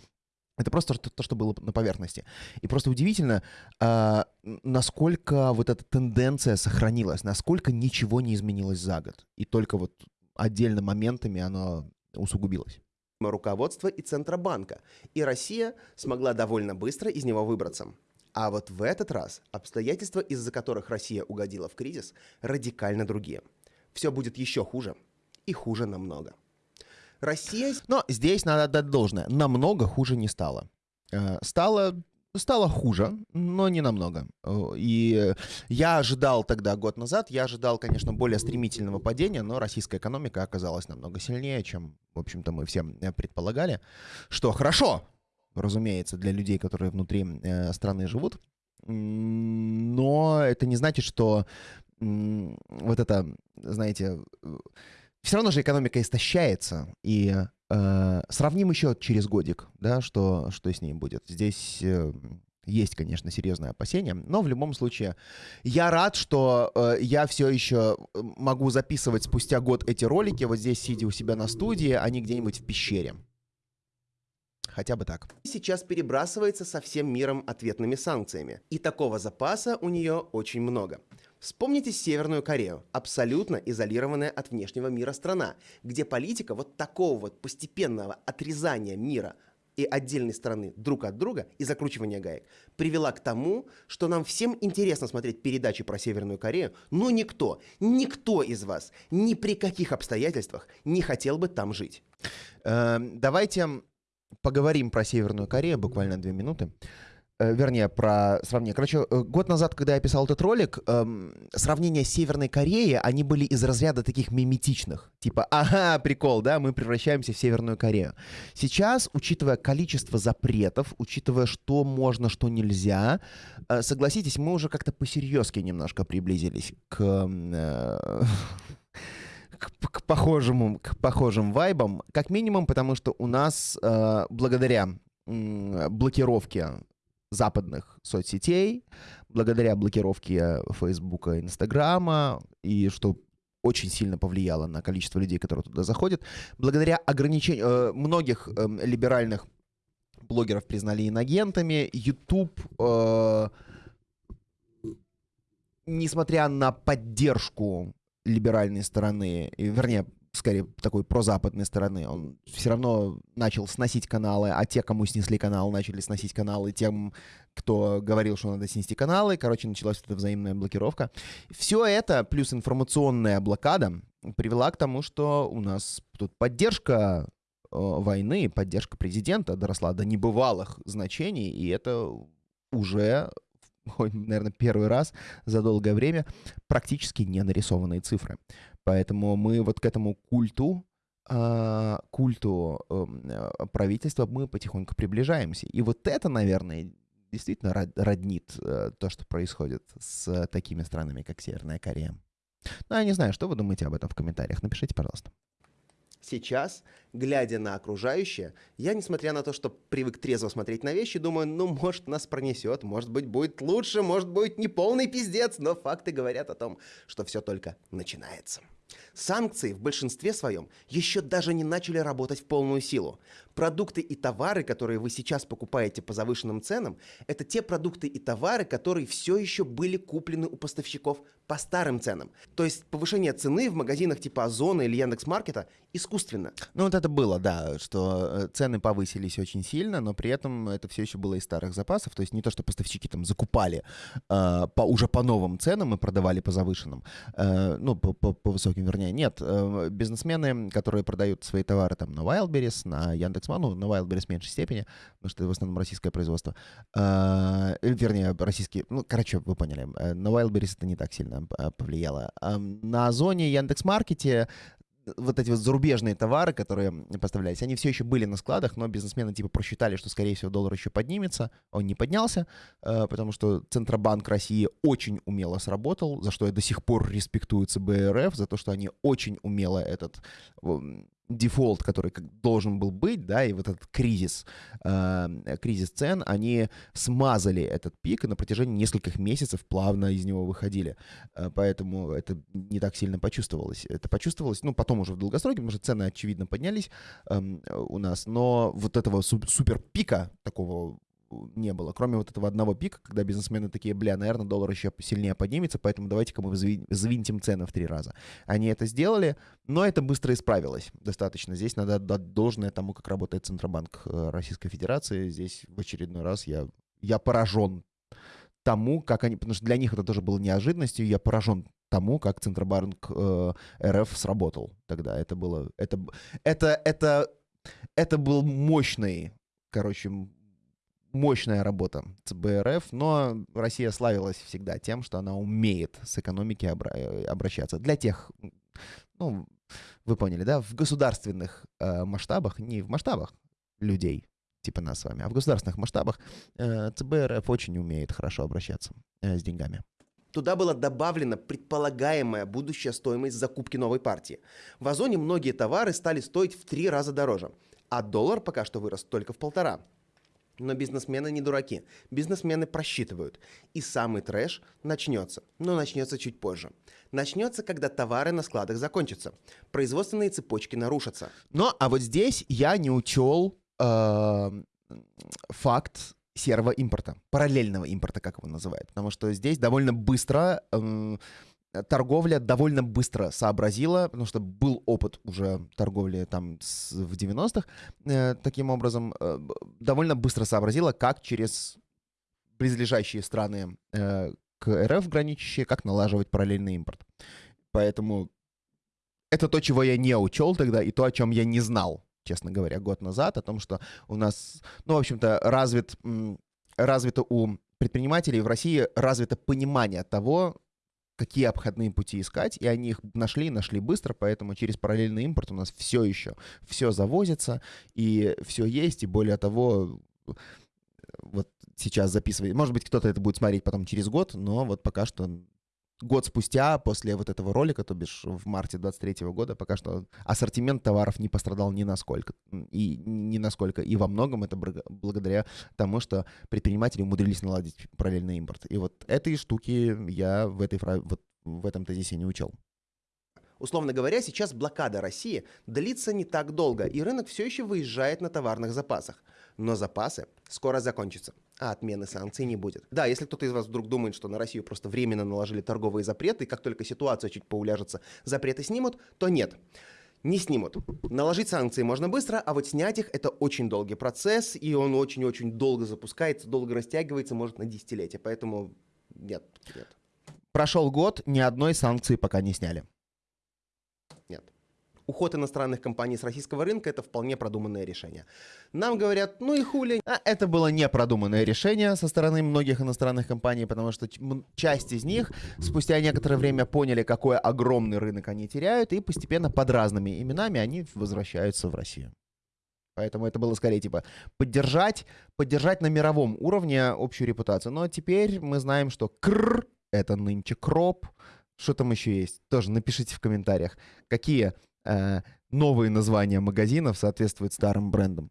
Speaker 1: Это просто то, то, что было на поверхности. И просто удивительно, э, насколько вот эта тенденция сохранилась, насколько ничего не изменилось за год. И только вот отдельно моментами оно усугубилось
Speaker 2: руководства и Центробанка, и Россия смогла довольно быстро из него выбраться. А вот в этот раз обстоятельства, из-за которых Россия угодила в кризис, радикально другие. Все будет еще хуже. И хуже намного. Россия...
Speaker 1: Но здесь надо отдать должное. Намного хуже не стало. Э, стало стало хуже, но не намного. Э, и я ожидал тогда, год назад, я ожидал, конечно, более стремительного падения, но российская экономика оказалась намного сильнее, чем, в общем-то, мы все э, предполагали. Что хорошо, разумеется, для людей, которые внутри э, страны живут. Но это не значит, что вот это, знаете, все равно же экономика истощается, и Э, сравним еще через годик, да, что, что с ней будет. Здесь э, есть, конечно, серьезное опасение, но в любом случае я рад, что э, я все еще э, могу записывать спустя год эти ролики вот здесь, сидя у себя на студии, а не где-нибудь в пещере. Хотя бы так.
Speaker 2: Сейчас перебрасывается со всем миром ответными санкциями. И такого запаса у нее очень много. Вспомните Северную Корею, абсолютно изолированная от внешнего мира страна, где политика вот такого вот постепенного отрезания мира и отдельной страны друг от друга и закручивания гаек привела к тому, что нам всем интересно смотреть передачи про Северную Корею, но никто, никто из вас ни при каких обстоятельствах не хотел бы там жить.
Speaker 1: Э, давайте поговорим про Северную Корею буквально две минуты. Э, вернее, про сравнение. Короче, э, год назад, когда я писал этот ролик, эм, сравнения с Северной Кореей, они были из разряда таких миметичных. Типа, ага, прикол, да, мы превращаемся в Северную Корею. Сейчас, учитывая количество запретов, учитывая, что можно, что нельзя, э, согласитесь, мы уже как-то посерьезки немножко приблизились к... Э, к, к похожему, к похожим вайбам, как минимум, потому что у нас э, благодаря блокировке западных соцсетей, благодаря блокировке Фейсбука Инстаграма, и что очень сильно повлияло на количество людей, которые туда заходят, благодаря ограничению э, многих э, либеральных блогеров признали инагентами, YouTube, э, несмотря на поддержку либеральной стороны, вернее, скорее, такой прозападной стороны. Он все равно начал сносить каналы, а те, кому снесли канал, начали сносить каналы тем, кто говорил, что надо снести каналы. Короче, началась эта взаимная блокировка. Все это, плюс информационная блокада, привела к тому, что у нас тут поддержка э, войны, поддержка президента доросла до небывалых значений, и это уже [LAUGHS] наверное, первый раз за долгое время практически не нарисованные цифры. Поэтому мы вот к этому культу э, культу э, правительства мы потихоньку приближаемся. И вот это, наверное, действительно роднит э, то, что происходит с такими странами, как Северная Корея. Ну, я не знаю, что вы думаете об этом в комментариях. Напишите, пожалуйста.
Speaker 2: Сейчас, глядя на окружающее, я, несмотря на то, что привык трезво смотреть на вещи, думаю, ну, может, нас пронесет, может быть, будет лучше, может быть, не полный пиздец, но факты говорят о том, что все только начинается. Санкции в большинстве своем еще даже не начали работать в полную силу. Продукты и товары, которые вы сейчас покупаете по завышенным ценам, это те продукты и товары, которые все еще были куплены у поставщиков по старым ценам. То есть повышение цены в магазинах типа Озона или Яндекс.Маркета искусственно.
Speaker 1: Ну вот это было, да, что э, цены повысились очень сильно, но при этом это все еще было из старых запасов. То есть не то, что поставщики там закупали э, по, уже по новым ценам и продавали по завышенным, э, ну по, по, по высоким, вернее, нет. Э, бизнесмены, которые продают свои товары там на Wildberries, на Яндекс.Ман, ну, на Wildberries в меньшей степени, потому что это в основном российское производство, э, вернее, российские, ну, короче, вы поняли, э, на Wildberries это не так сильно повлияло. А на Озоне, Яндекс.Маркете вот эти вот зарубежные товары, которые поставлялись, они все еще были на складах, но бизнесмены типа просчитали, что, скорее всего, доллар еще поднимется. Он не поднялся, э, потому что Центробанк России очень умело сработал, за что я до сих пор респектую ЦБРФ, за то, что они очень умело этот дефолт, который должен был быть, да, и вот этот кризис, э, кризис цен, они смазали этот пик и на протяжении нескольких месяцев плавно из него выходили. Э, поэтому это не так сильно почувствовалось. Это почувствовалось, ну, потом уже в долгосроке, потому что цены, очевидно, поднялись э, у нас, но вот этого супер пика такого не было, кроме вот этого одного пика, когда бизнесмены такие, бля, наверное, доллар еще сильнее поднимется, поэтому давайте-ка мы завинтим цены в три раза. Они это сделали, но это быстро исправилось достаточно. Здесь надо отдать должное тому, как работает Центробанк э, Российской Федерации. Здесь в очередной раз я, я поражен тому, как они, потому что для них это тоже было неожиданностью, я поражен тому, как Центробанк э, РФ сработал тогда. Это было, это, это, это, это был мощный, короче, мощная работа ЦБРФ, но Россия славилась всегда тем, что она умеет с экономики обра- э, обращаться. Для тех, ну, вы поняли, да, в государственных э, масштабах, не в масштабах людей, типа нас с вами, а в государственных масштабах э, ЦБРФ очень умеет хорошо обращаться э, с деньгами.
Speaker 2: Туда была добавлена предполагаемая будущая стоимость закупки новой партии. В Озоне многие товары стали стоить в три раза дороже, а доллар пока что вырос только в полтора. Но бизнесмены не дураки. Бизнесмены просчитывают. И самый трэш начнется. Но начнется чуть позже. Начнется, когда товары на складах закончатся. Производственные цепочки нарушатся.
Speaker 1: Но, а вот здесь я не учел э, факт серого импорта, параллельного импорта, как его называют. Потому что здесь довольно быстро э, торговля довольно быстро сообразила, потому что был опыт уже торговли там с, в 90-х, э, таким образом, э, довольно быстро сообразила, как через близлежащие страны э, к РФ граничащие, как налаживать параллельный импорт. Поэтому это то, чего я не учел тогда, и то, о чем я не знал, честно говоря, год назад, о том, что у нас, ну, в общем-то, развит, развито у предпринимателей в России развито понимание того, какие обходные пути искать, и они их нашли, нашли быстро, поэтому через параллельный импорт у нас все еще, все завозится, и все есть, и более того, вот сейчас записывать, может быть, кто-то это будет смотреть потом через год, но вот пока что год спустя, после вот этого ролика, то бишь в марте 23 года, пока что ассортимент товаров не пострадал ни насколько. И ни насколько. И во многом это благодаря тому, что предприниматели умудрились наладить параллельный импорт. И вот этой штуки я в, этой, вот в этом тезисе не учел.
Speaker 2: Условно говоря, сейчас блокада России длится не так долго, и рынок все еще выезжает на товарных запасах. Но запасы скоро закончатся а отмены санкций не будет. Да, если кто-то из вас вдруг думает, что на Россию просто временно наложили торговые запреты, и как только ситуация чуть поуляжется, запреты снимут, то нет. Не снимут. Наложить санкции можно быстро, а вот снять их это очень долгий процесс, и он очень-очень долго запускается, долго растягивается, может на десятилетия. Поэтому нет, нет.
Speaker 1: Прошел год, ни одной санкции пока не сняли.
Speaker 2: Нет. уход иностранных компаний с российского рынка – это вполне продуманное решение. Нам говорят, ну и хули.
Speaker 1: А это было непродуманное решение со стороны многих иностранных компаний, потому что часть из них спустя некоторое время поняли, какой огромный рынок они теряют, и постепенно под разными именами они возвращаются в Россию. Поэтому это было скорее типа поддержать, поддержать на мировом уровне общую репутацию. Но теперь мы знаем, что кр это нынче кроп. Что там еще есть? Тоже напишите в комментариях, какие э, новые названия магазинов соответствуют старым брендам.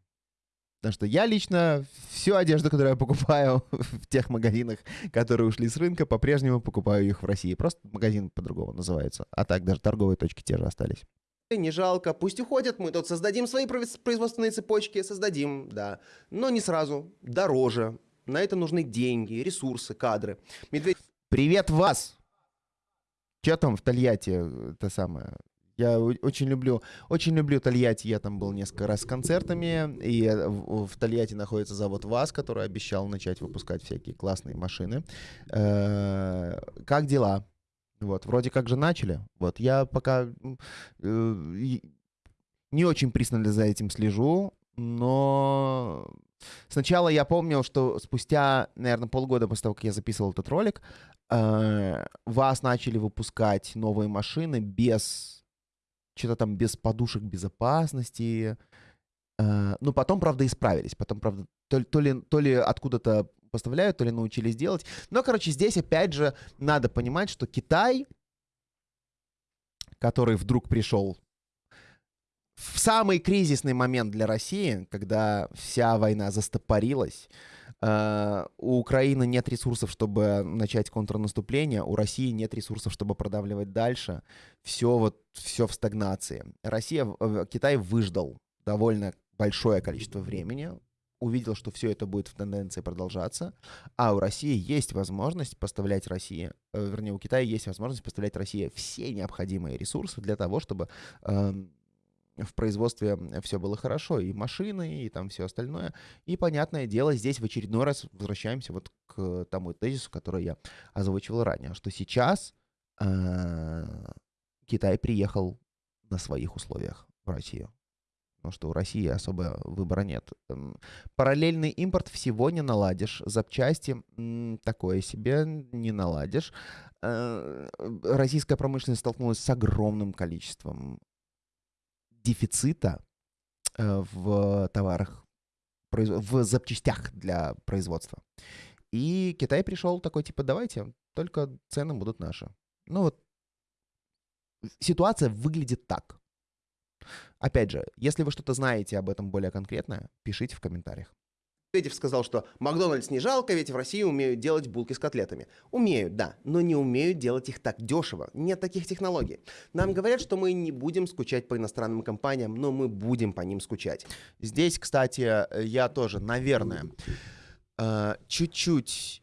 Speaker 1: Потому что я лично всю одежду, которую я покупаю [LAUGHS] в тех магазинах, которые ушли с рынка, по-прежнему покупаю их в России. Просто магазин по-другому называется. А так даже торговые точки те же остались.
Speaker 2: Не жалко, пусть уходят, мы тут создадим свои производственные цепочки, создадим, да. Но не сразу, дороже. На это нужны деньги, ресурсы, кадры.
Speaker 1: Медведь... Привет вас! Че там в Тольятти, это самое? Я очень люблю, очень люблю Тольятти. Я там был несколько раз с концертами. И э, в, Тольятти находится завод ВАЗ, который обещал начать выпускать всякие классные машины. Э, как дела? Вот, вроде как же начали. Вот, я пока э, не очень пристально за этим слежу, но сначала я помнил, что спустя, наверное, полгода после того, как я записывал этот ролик, э, вас начали выпускать новые машины без что-то там без подушек безопасности. Э, ну, потом, правда, исправились. Потом, правда, то, то ли, то ли откуда-то поставляют, то ли научились делать. Но, короче, здесь опять же надо понимать, что Китай, который вдруг пришел в самый кризисный момент для России, когда вся война застопорилась, э, у Украины нет ресурсов, чтобы начать контрнаступление, у России нет ресурсов, чтобы продавливать дальше. Все вот, все в стагнации. Россия, Китай выждал довольно большое количество времени, увидел, что все это будет в тенденции продолжаться, а у России есть возможность поставлять России, э, вернее, у Китая есть возможность поставлять России все необходимые ресурсы для того, чтобы э, в производстве все было хорошо, и машины, и там все остальное. И, понятное дело, здесь в очередной раз возвращаемся вот к тому тезису, который я озвучивал ранее, что сейчас э, Китай приехал на своих условиях в Россию потому что у России особо выбора нет. Эм, параллельный импорт всего не наладишь, запчасти такое себе не наладишь. Э, российская промышленность столкнулась с огромным количеством дефицита э, в товарах, в запчастях для производства. И Китай пришел такой, типа, давайте, только цены будут наши. Ну вот, ситуация выглядит так. Опять же, если вы что-то знаете об этом более конкретно, пишите в комментариях.
Speaker 2: Медведев сказал, что Макдональдс не жалко, ведь в России умеют делать булки с котлетами. Умеют, да, но не умеют делать их так дешево. Нет таких технологий. Нам говорят, что мы не будем скучать по иностранным компаниям, но мы будем по ним скучать.
Speaker 1: Здесь, кстати, я тоже, наверное, э, чуть-чуть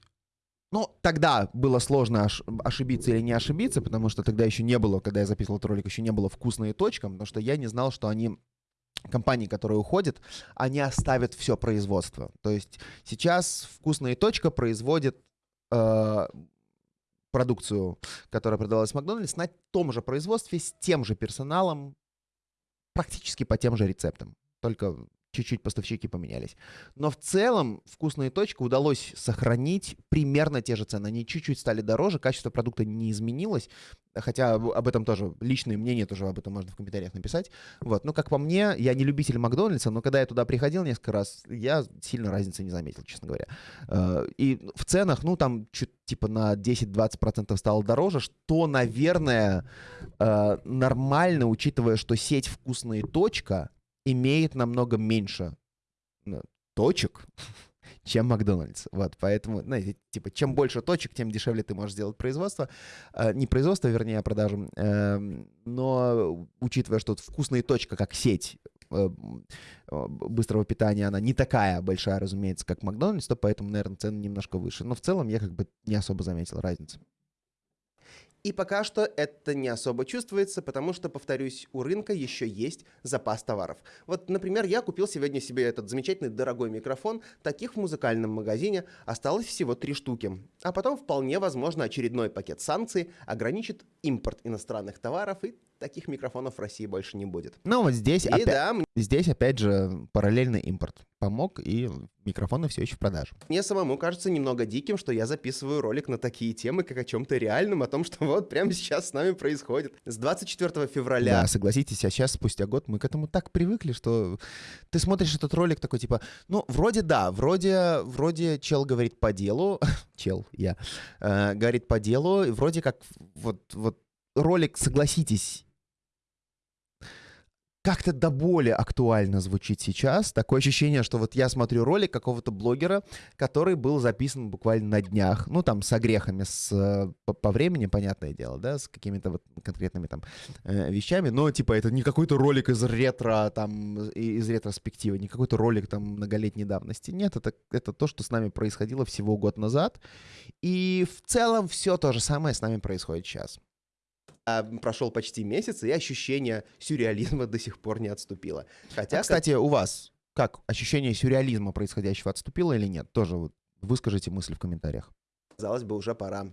Speaker 1: ну, тогда было сложно ошибиться или не ошибиться, потому что тогда еще не было, когда я записывал этот ролик, еще не было вкусные точка, потому что я не знал, что они компании, которые уходят, они оставят все производство. То есть сейчас вкусная точка производит э, продукцию, которая продавалась в Макдональдс, на том же производстве, с тем же персоналом, практически по тем же рецептам. Только чуть-чуть поставщики поменялись. Но в целом вкусные точки удалось сохранить примерно те же цены. Они чуть-чуть стали дороже, качество продукта не изменилось, хотя об этом тоже личное мнение тоже об этом можно в комментариях написать. Вот, но как по мне, я не любитель Макдональдса, но когда я туда приходил несколько раз, я сильно разницы не заметил, честно говоря. Э, и в ценах, ну там чуть типа на 10-20% стало дороже, что, наверное, э, нормально, учитывая, что сеть вкусные точка имеет намного меньше ну, точек, [LAUGHS] чем Макдональдс. Вот, поэтому, знаете, типа, чем больше точек, тем дешевле ты можешь сделать производство. Э, не производство, вернее, а продажу. Э, но учитывая, что вкусная точка, как сеть э, быстрого питания, она не такая большая, разумеется, как Макдональдс, то поэтому, наверное, цены немножко выше. Но в целом я как бы не особо заметил разницы.
Speaker 2: И пока что это не особо чувствуется, потому что, повторюсь, у рынка еще есть запас товаров. Вот, например, я купил сегодня себе этот замечательный дорогой микрофон. Таких в музыкальном магазине осталось всего три штуки. А потом вполне возможно очередной пакет санкций ограничит импорт иностранных товаров и таких микрофонов в России больше не будет.
Speaker 1: Ну вот здесь,
Speaker 2: И
Speaker 1: опять,
Speaker 2: да,
Speaker 1: здесь опять же параллельный импорт помог, и микрофоны все еще в продаже.
Speaker 2: Мне самому кажется немного диким, что я записываю ролик на такие темы, как о чем-то реальном, о том, что [LAUGHS] вот прямо сейчас с нами происходит. С 24 февраля
Speaker 1: Да, согласитесь, а сейчас, спустя год, мы к этому так привыкли, что ты смотришь этот ролик такой, типа, ну, вроде да, вроде, вроде чел говорит по делу, [LAUGHS] чел, я, э, говорит по делу, и вроде как вот, вот ролик, согласитесь, как-то до боли актуально звучит сейчас. Такое ощущение, что вот я смотрю ролик какого-то блогера, который был записан буквально на днях. Ну, там, с огрехами, с, э, по, по времени, понятное дело, да, с какими-то вот конкретными там э, вещами. Но, типа, это не какой-то ролик из ретро, там, из ретроспективы, не какой-то ролик там многолетней давности. Нет, это, это то, что с нами происходило всего год назад. И в целом все то же самое с нами происходит сейчас.
Speaker 2: А, прошел почти месяц, и ощущение сюрреализма [LAUGHS] до сих пор не отступило. Хотя,
Speaker 1: А, кстати, у вас как ощущение сюрреализма происходящего отступило или нет? Тоже вот выскажите мысли в комментариях.
Speaker 2: казалось бы, уже пора.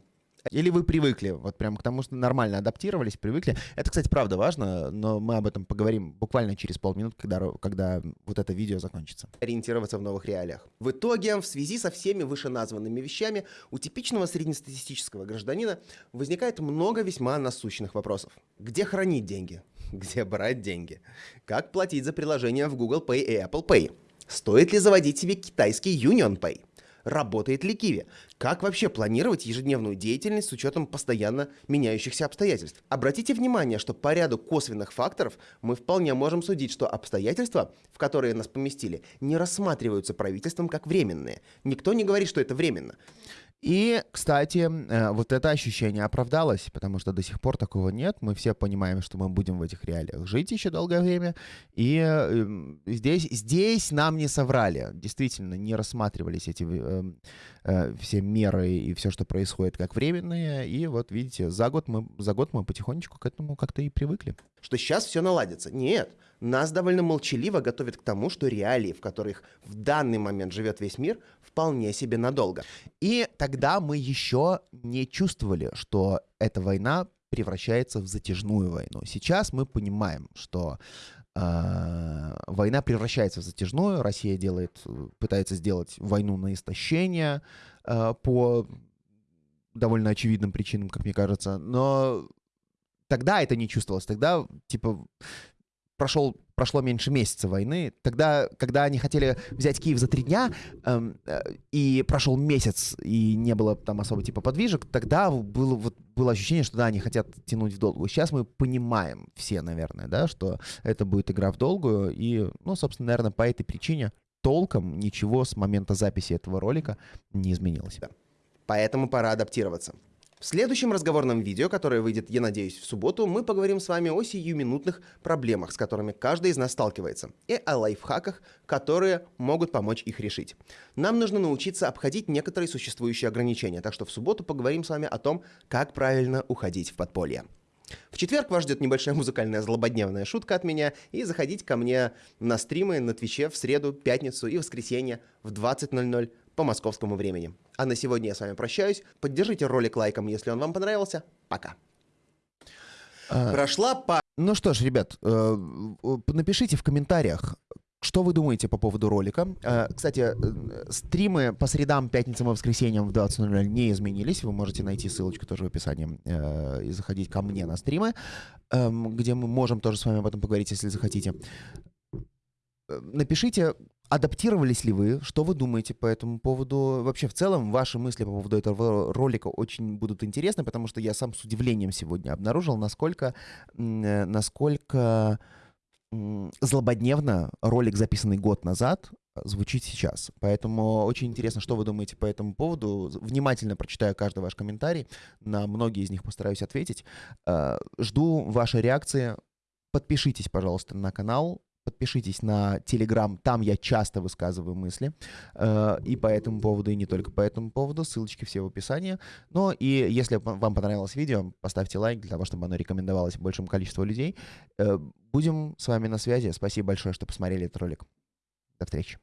Speaker 1: Или вы привыкли, вот прям к тому, что нормально адаптировались, привыкли. Это, кстати, правда важно, но мы об этом поговорим буквально через полминут, когда, когда вот это видео закончится.
Speaker 2: ориентироваться в новых реалиях. В итоге, в связи со всеми вышеназванными вещами, у типичного среднестатистического гражданина возникает много весьма насущных вопросов. Где хранить деньги? [LAUGHS] Где брать деньги? Как платить за приложения в Google Pay и Apple Pay? Стоит ли заводить себе китайский Union Pay? Работает ли Kiwi? Как вообще планировать ежедневную деятельность с учетом постоянно меняющихся обстоятельств? Обратите внимание, что по ряду косвенных факторов мы вполне можем судить, что обстоятельства, в которые нас поместили, не рассматриваются правительством как временные. Никто не говорит, что это временно.
Speaker 1: И, кстати, э, вот это ощущение оправдалось, потому что до сих пор такого нет. Мы все понимаем, что мы будем в этих реалиях жить еще долгое время. И э, м, здесь, здесь нам не соврали. Действительно, не рассматривались эти э, э, все меры и все, что происходит, как временные. И вот, видите, за год мы, за год мы потихонечку к этому как-то и привыкли.
Speaker 2: Что сейчас все наладится. Нет. Нас довольно молчаливо готовят к тому, что реалии, в которых в данный момент живет весь мир, вполне себе надолго.
Speaker 1: И тогда мы еще не чувствовали, что эта война превращается в затяжную войну. Сейчас мы понимаем, что э, война превращается в затяжную. Россия делает, пытается сделать войну на истощение э, по довольно очевидным причинам, как мне кажется. Но тогда это не чувствовалось. Тогда, типа, прошел, прошло меньше месяца войны. Тогда, когда они хотели взять Киев за три дня, эм, э, и прошел месяц, и не было там особо типа подвижек, тогда было, вот, было ощущение, что да, они хотят тянуть в долгую. Сейчас мы понимаем все, наверное, да, что это будет игра в долгую, и, ну, собственно, наверное, по этой причине толком ничего с момента записи этого ролика не изменилось.
Speaker 2: Поэтому пора адаптироваться. В следующем разговорном видео, которое выйдет, я надеюсь, в субботу, мы поговорим с вами о сиюминутных проблемах, с которыми каждый из нас сталкивается, и о лайфхаках, которые могут помочь их решить. Нам нужно научиться обходить некоторые существующие ограничения, так что в субботу поговорим с вами о том, как правильно уходить в подполье. В четверг вас ждет небольшая музыкальная злободневная шутка от меня, и заходите ко мне на стримы на Твиче в среду, пятницу и воскресенье в 20.00 по московскому времени. А на сегодня я с вами прощаюсь. Поддержите ролик лайком, если он вам понравился. Пока.
Speaker 1: А,
Speaker 2: Прошла по...
Speaker 1: Ну что ж, ребят, э, напишите в комментариях, что вы думаете по поводу ролика. Э, Кстати, э, стримы по средам, пятницам и воскресеньям в 20.00 не изменились. Вы можете найти ссылочку тоже в описании и заходить ко мне на стримы, эм, где мы можем тоже с вами об этом поговорить, если захотите. Напишите, адаптировались ли вы, что вы думаете по этому поводу. Вообще, в целом, ваши мысли по поводу этого ролика очень будут интересны, потому что я сам с удивлением сегодня обнаружил, насколько, э, насколько злободневно ролик, записанный год назад, звучит сейчас. Поэтому очень интересно, что вы думаете по этому поводу. Внимательно прочитаю каждый ваш комментарий. На многие из них постараюсь ответить. Э, Жду вашей реакции. Подпишитесь, пожалуйста, на канал. Подпишитесь на Телеграм, там я часто высказываю мысли, э, и по этому поводу, и не только по этому поводу, ссылочки все в описании. Ну и если вам понравилось видео, поставьте лайк для того, чтобы оно рекомендовалось большему количеству людей. Э, будем с вами на связи. Спасибо большое, что посмотрели этот ролик. До встречи.